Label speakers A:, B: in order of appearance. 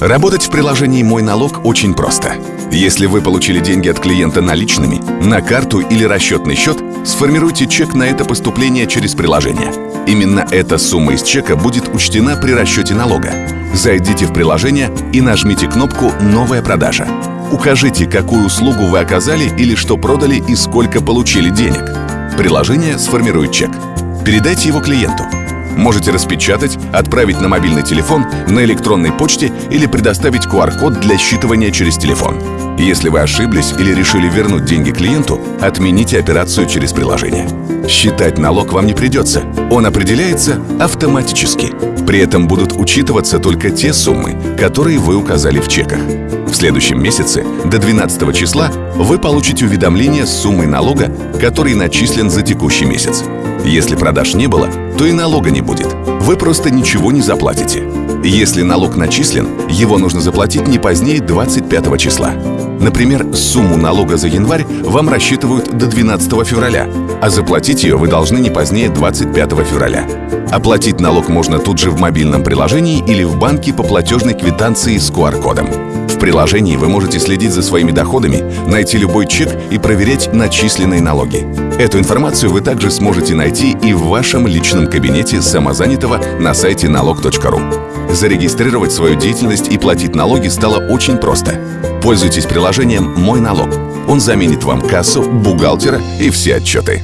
A: Работать в приложении «Мой налог» очень просто. Если вы получили деньги от клиента наличными, на карту или расчетный счет, сформируйте чек на это поступление через приложение. Именно эта сумма из чека будет учтена при расчете налога. Зайдите в приложение и нажмите кнопку «Новая продажа». Укажите, какую услугу вы оказали или что продали и сколько получили денег. Приложение сформирует чек. Передайте его клиенту. Можете распечатать, отправить на мобильный телефон, на электронной почте или предоставить QR-код для считывания через телефон. Если вы ошиблись или решили вернуть деньги клиенту, отмените операцию через приложение. Считать налог вам не придется. Он определяется автоматически. При этом будут учитываться только те суммы, которые вы указали в чеках. В следующем месяце, до 12 числа, вы получите уведомление с суммой налога, который начислен за текущий месяц. Если продаж не было, то и налога не будет. Вы просто ничего не заплатите. Если налог начислен, его нужно заплатить не позднее 25 числа. Например, сумму налога за январь вам рассчитывают до 12 февраля, а заплатить ее вы должны не позднее 25 февраля. Оплатить налог можно тут же в мобильном приложении или в банке по платежной квитанции с QR-кодом. В приложении вы можете следить за своими доходами, найти любой чек и проверять начисленные налоги. Эту информацию вы также сможете найти и в вашем личном кабинете самозанятого на сайте налог.ру. Зарегистрировать свою деятельность и платить налоги стало очень просто. Пользуйтесь приложением «Мой налог». Он заменит вам кассу, бухгалтера и все отчеты.